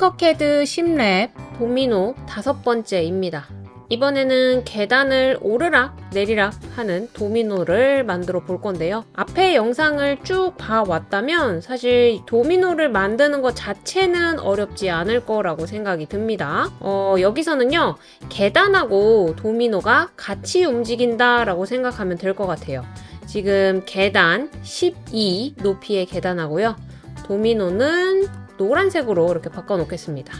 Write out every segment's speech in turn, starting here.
팅커캐드 10랩 도미노 다섯 번째입니다. 이번에는 계단을 오르락 내리락 하는 도미노를 만들어 볼 건데요. 앞에 영상을 쭉 봐왔다면 사실 도미노를 만드는 것 자체는 어렵지 않을 거라고 생각이 듭니다. 어, 여기서는요, 계단하고 도미노가 같이 움직인다 라고 생각하면 될 것 같아요. 지금 계단 12 높이의 계단하고요. 도미노는 노란색으로 이렇게 바꿔 놓겠습니다.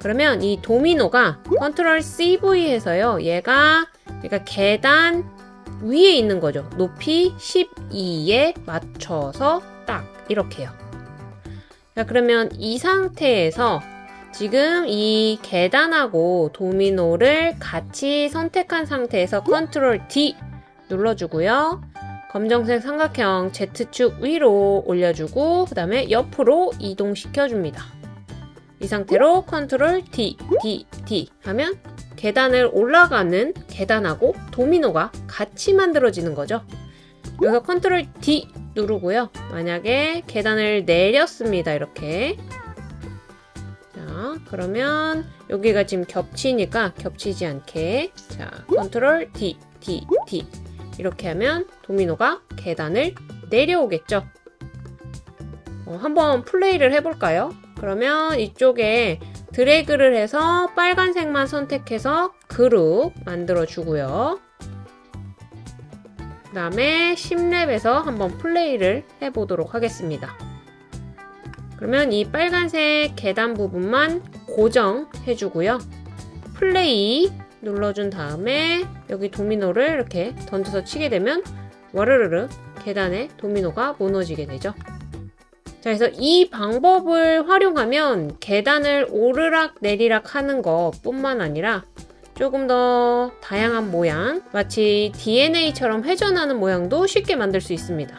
그러면 이 도미노가 컨트롤 CV 해서요. 얘가 그러니까 계단 위에 있는 거죠. 높이 12에 맞춰서 딱 이렇게요. 자, 그러면 이 상태에서 지금 이 계단하고 도미노를 같이 선택한 상태에서 컨트롤 D 눌러주고요. 검정색 삼각형 Z축 위로 올려주고 그 다음에 옆으로 이동시켜줍니다. 이 상태로 컨트롤 D, D, D 하면 계단을 올라가는 계단하고 도미노가 같이 만들어지는 거죠. 여기서 컨트롤 D 누르고요. 만약에 계단을 내렸습니다. 이렇게. 자, 그러면 여기가 지금 겹치니까 겹치지 않게 자, 컨트롤 D, D, D 이렇게 하면 도미노가 계단을 내려오겠죠. 어, 한번 플레이를 해볼까요? 그러면 이쪽에 드래그를 해서 빨간색만 선택해서 그룹 만들어 주고요. 그 다음에 10랩에서 한번 플레이를 해보도록 하겠습니다. 그러면 이 빨간색 계단 부분만 고정해 주고요. 플레이 눌러준 다음에 여기 도미노를 이렇게 던져서 치게 되면 와르르르 계단에 도미노가 무너지게 되죠. 자, 그래서 이 방법을 활용하면 계단을 오르락 내리락 하는 것 뿐만 아니라 조금 더 다양한 모양, 마치 DNA처럼 회전하는 모양도 쉽게 만들 수 있습니다.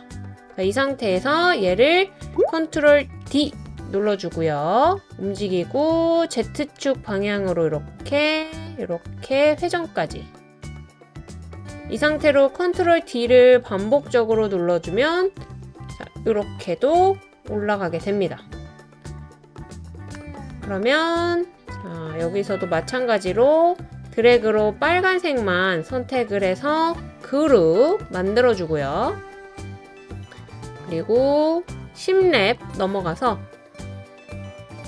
자, 이 상태에서 얘를 컨트롤 D 눌러주고요. 움직이고 Z축 방향으로 이렇게 이렇게 회전까지 이 상태로 컨트롤 D를 반복적으로 눌러주면 자, 이렇게도 올라가게 됩니다. 그러면 자, 여기서도 마찬가지로 드래그로 빨간색만 선택을 해서 그룹 만들어주고요. 그리고 10랩 넘어가서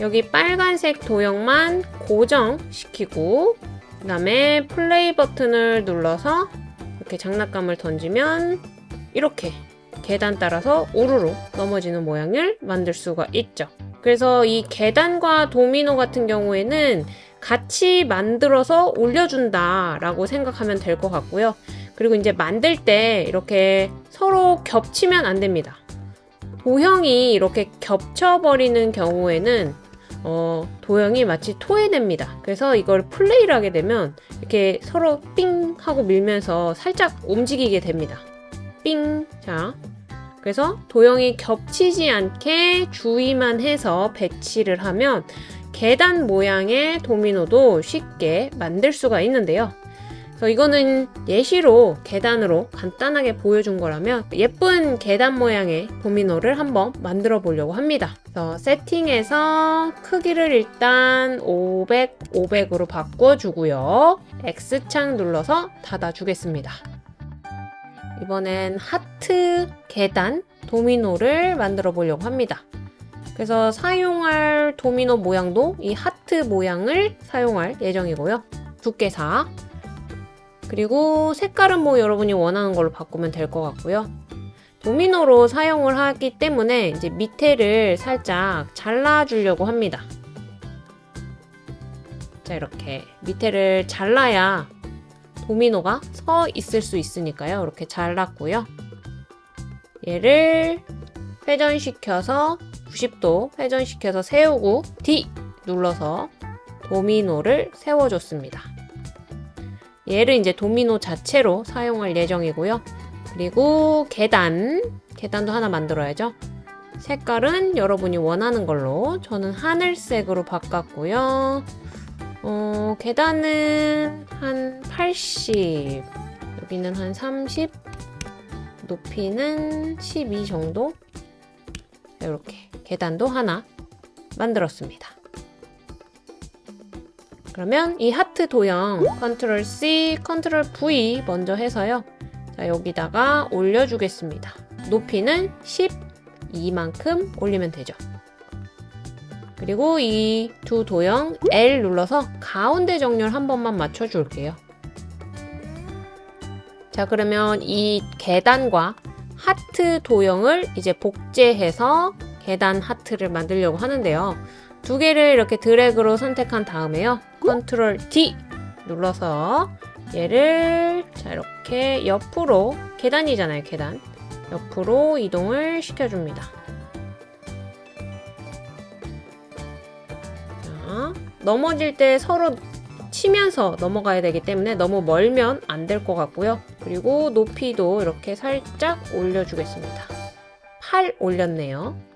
여기 빨간색 도형만 고정시키고 그 다음에 플레이 버튼을 눌러서 이렇게 장난감을 던지면 이렇게 계단 따라서 우르르 넘어지는 모양을 만들 수가 있죠. 그래서 이 계단과 도미노 같은 경우에는 같이 만들어서 올려준다 라고 생각하면 될 것 같고요. 그리고 이제 만들 때 이렇게 서로 겹치면 안 됩니다. 도형이 이렇게 겹쳐버리는 경우에는 어, 도형이 마치 토해냅니다. 그래서 이걸 플레이를 하게 되면 이렇게 서로 삥 하고 밀면서 살짝 움직이게 됩니다. 삥. 자. 그래서 도형이 겹치지 않게 주의만 해서 배치를 하면 계단 모양의 도미노도 쉽게 만들 수가 있는데요. 그래서 이거는 예시로 계단으로 간단하게 보여준 거라면 예쁜 계단 모양의 도미노를 한번 만들어 보려고 합니다. 그래서 세팅에서 크기를 일단 500, 500으로 바꿔주고요. X창 눌러서 닫아주겠습니다. 이번엔 하트 계단 도미노를 만들어 보려고 합니다. 그래서 사용할 도미노 모양도 이 하트 모양을 사용할 예정이고요. 두께 4 그리고 색깔은 뭐 여러분이 원하는 걸로 바꾸면 될 것 같고요. 도미노로 사용을 하기 때문에 이제 밑에를 살짝 잘라주려고 합니다. 자 이렇게 밑에를 잘라야 도미노가 서 있을 수 있으니까요. 이렇게 잘랐고요. 얘를 회전시켜서 90도 회전시켜서 세우고 D 눌러서 도미노를 세워줬습니다. 얘를 이제 도미노 자체로 사용할 예정이고요. 그리고 계단, 계단도 하나 만들어야죠. 색깔은 여러분이 원하는 걸로 저는 하늘색으로 바꿨고요. 어, 계단은 한 80, 여기는 한 30, 높이는 12 정도? 이렇게 계단도 하나 만들었습니다. 그러면 이 하트 도형 컨트롤 C, 컨트롤 V 먼저 해서요. 자, 여기다가 올려주겠습니다. 높이는 12만큼 올리면 되죠. 그리고 이 두 도형 L 눌러서 가운데 정렬 한 번만 맞춰줄게요. 자, 그러면 이 계단과 하트 도형을 이제 복제해서 계단 하트를 만들려고 하는데요. 두 개를 이렇게 드래그로 선택한 다음에요. 컨트롤 D 눌러서 얘를 자 이렇게 옆으로 계단이잖아요 계단. 옆으로 이동을 시켜줍니다. 자, 넘어질 때 서로 치면서 넘어가야 되기 때문에 너무 멀면 안 될 것 같고요. 그리고 높이도 이렇게 살짝 올려주겠습니다. 8 올렸네요. 자,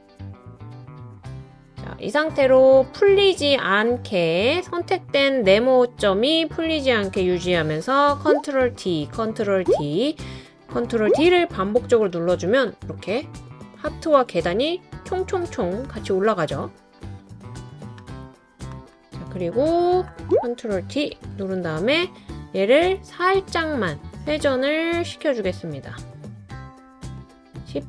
이 상태로 풀리지 않게 선택된 네모점이 풀리지 않게 유지하면서 컨트롤 D, 컨트롤 D, 컨트롤 D를 반복적으로 눌러주면 이렇게 하트와 계단이 총총총 같이 올라가죠. 자, 그리고 컨트롤 D 누른 다음에 얘를 살짝만 회전을 시켜주겠습니다. 10,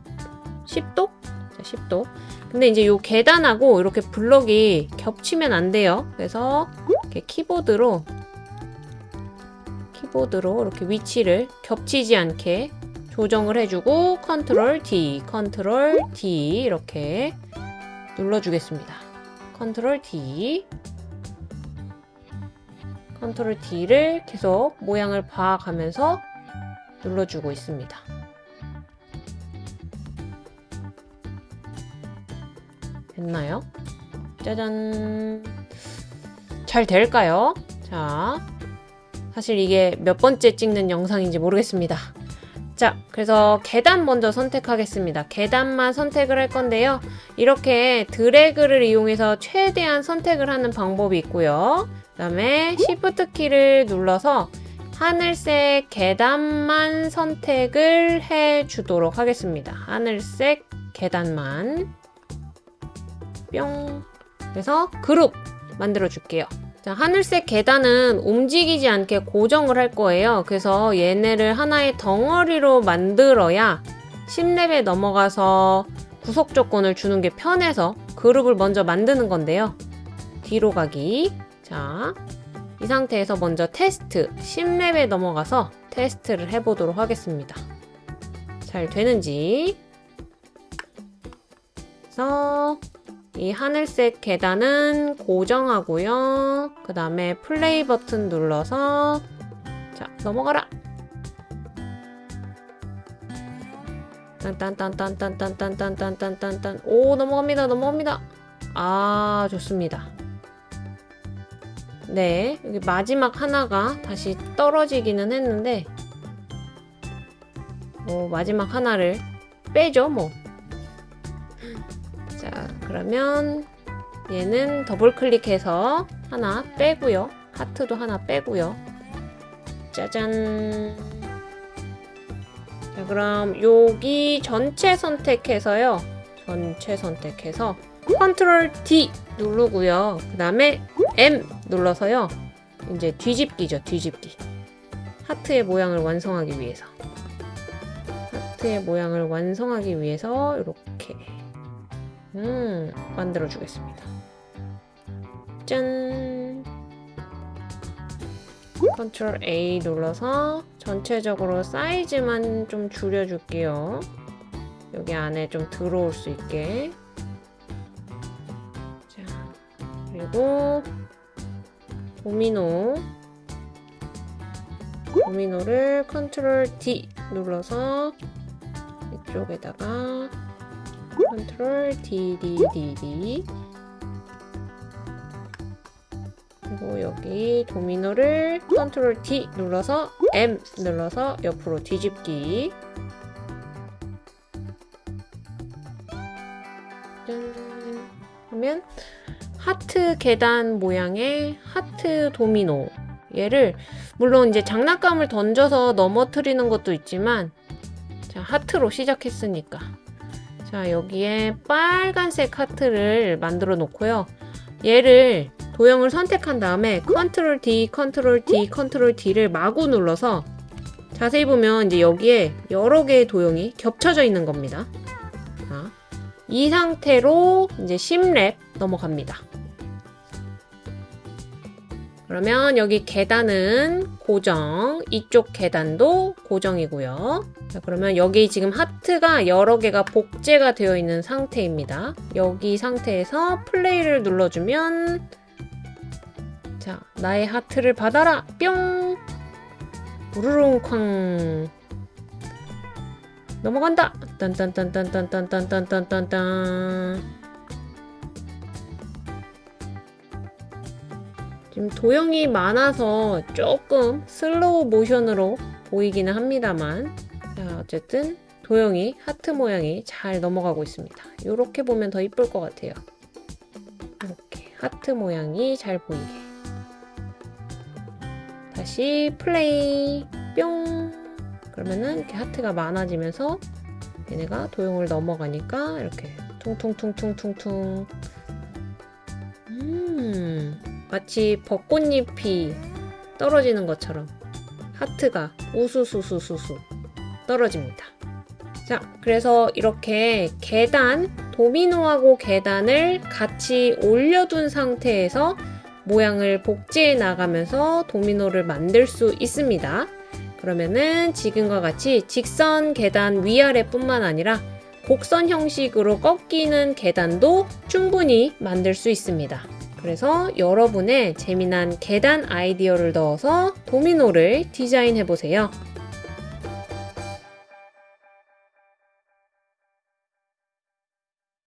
10도? 자, 10도. 근데 이제 요 계단하고 이렇게 블럭이 겹치면 안 돼요. 그래서 이렇게 키보드로 키보드로 이렇게 위치를 겹치지 않게 조정을 해주고 컨트롤 D, 컨트롤 D 이렇게 눌러주겠습니다. 컨트롤 D 컨트롤 D를 계속 모양을 봐가면서 눌러주고 있습니다. 됐나요? 짜잔. 잘 될까요? 자. 사실 이게 몇 번째 찍는 영상인지 모르겠습니다. 자, 그래서 계단 먼저 선택하겠습니다. 계단만 선택을 할 건데요. 이렇게 드래그를 이용해서 최대한 선택을 하는 방법이 있고요. 그 다음에 Shift 키를 눌러서 하늘색 계단만 선택을 해 주도록 하겠습니다. 하늘색 계단만. 뿅. 그래서 그룹 만들어 줄게요. 자, 하늘색 계단은 움직이지 않게 고정을 할 거예요. 그래서 얘네를 하나의 덩어리로 만들어야 10렙에 넘어가서 구속 조건을 주는 게 편해서 그룹을 먼저 만드는 건데요. 뒤로 가기. 자, 이 상태에서 먼저 테스트 10렙에 넘어가서 테스트를 해보도록 하겠습니다. 잘 되는지. 그래서 이 하늘색 계단은 고정하고요. 그 다음에 플레이 버튼 눌러서 자 넘어가라. 딴딴딴딴딴딴딴딴딴딴딴 오 넘어갑니다 넘어갑니다 아 좋습니다 네 여기 마지막 하나가 다시 떨어지기는 했는데 뭐 마지막 하나를 빼죠 뭐 그러면 얘는 더블 클릭해서 하나 빼고요. 하트도 하나 빼고요. 짜잔. 자, 그럼 여기 전체 선택해서요. 전체 선택해서 컨트롤 D 누르고요. 그 다음에 M 눌러서요. 이제 뒤집기죠. 뒤집기. 하트의 모양을 완성하기 위해서. 하트의 모양을 완성하기 위해서 이렇게 음, 만들어 주겠습니다. 짠! 컨트롤 A 눌러서 전체적으로 사이즈만 좀 줄여줄게요. 여기 안에 좀 들어올 수 있게. 자, 그리고 도미노. 도미노를 컨트롤 D 눌러서 이쪽에다가 컨트롤 D, D, D, D. 그리고 여기 도미노를 컨트롤 D 눌러서 M 눌러서 옆으로 뒤집기. 짠 하면 하트 계단 모양의 하트 도미노. 얘를 물론 이제 장난감을 던져서 넘어뜨리는 것도 있지만 자, 하트로 시작했으니까 자 여기에 빨간색 하트를 만들어 놓고요 얘를 도형을 선택한 다음에 컨트롤 D, 컨트롤 D, 컨트롤 D를 마구 눌러서 자세히 보면 이제 여기에 여러 개의 도형이 겹쳐져 있는 겁니다. 자, 이 상태로 이제 10랩 넘어갑니다. 그러면 여기 계단은 고정, 이쪽 계단도 고정이고요. 자, 그러면 여기 지금 하트가 여러 개가 복제가 되어 있는 상태입니다. 여기 상태에서 플레이를 눌러주면 자, 나의 하트를 받아라! 뿅! 우르릉 쾅 넘어간다! 딴딴딴딴딴딴딴딴딴딴 지금 도형이 많아서 조금 슬로우 모션으로 보이기는 합니다만 자, 어쨌든 도형이 하트 모양이 잘 넘어가고 있습니다. 이렇게 보면 더 이쁠 것 같아요. 이렇게 하트 모양이 잘 보이게. 다시 플레이. 뿅. 그러면은 이렇게 하트가 많아지면서 얘네가 도형을 넘어가니까 이렇게 퉁퉁퉁퉁퉁퉁. 음 마치 벚꽃잎이 떨어지는 것처럼 하트가 우수수수수수 떨어집니다. 자, 그래서 이렇게 계단, 도미노하고 계단을 같이 올려둔 상태에서 모양을 복제해 나가면서 도미노를 만들 수 있습니다. 그러면은 지금과 같이 직선 계단 위아래 뿐만 아니라 곡선 형식으로 꺾이는 계단도 충분히 만들 수 있습니다. 그래서 여러분의 재미난 계단 아이디어를 넣어서 도미노를 디자인해 보세요.